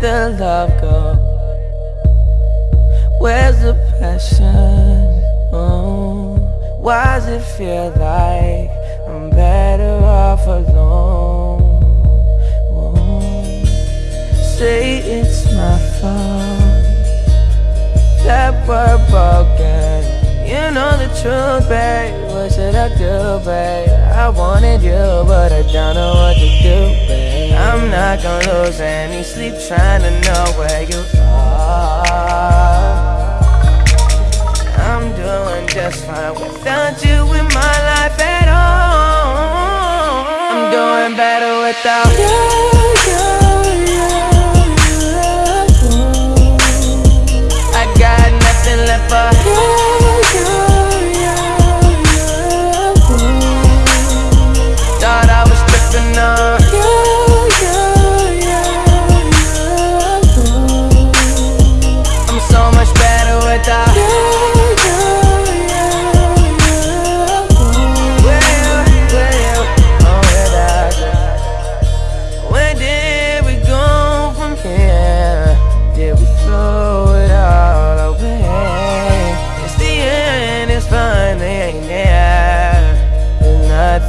did the love go? Where's the passion? Oh, why does it feel like I'm better off alone? Oh, say it's my fault that we're broken. You know the truth, babe. What should I do, babe? I wanted you, but I not gonna lose sleep trying to know where you are. I'm doing just fine without you in my life at all. I'm doing better without you.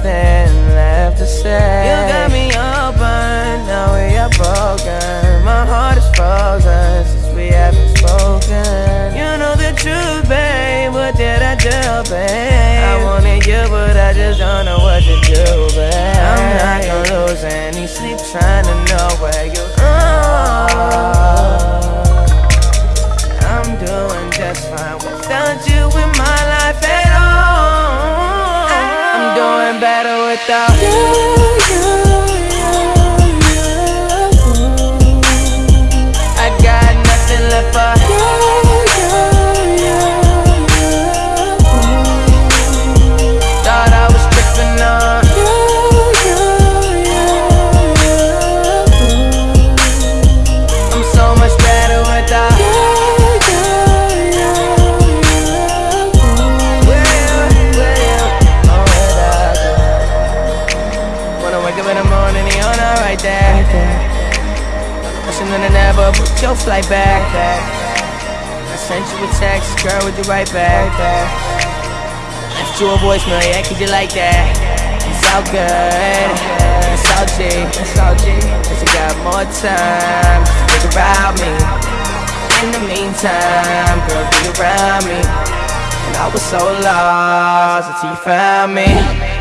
Nothing left to say. You got me open, now we are broken. My heart is frozen since we haven't spoken. You know the truth, babe. What did I do, babe? I wanted you, but I just don't know what to do, without you. Right there. That I never put your flight back. I sent you a text, girl, would you write back? Left you a voicemail, yeah, could you like that? It's all good, it's all G, it's all G. Cause you got more time to think about me. In the meantime, girl, be around me. And I was so lost until you found me.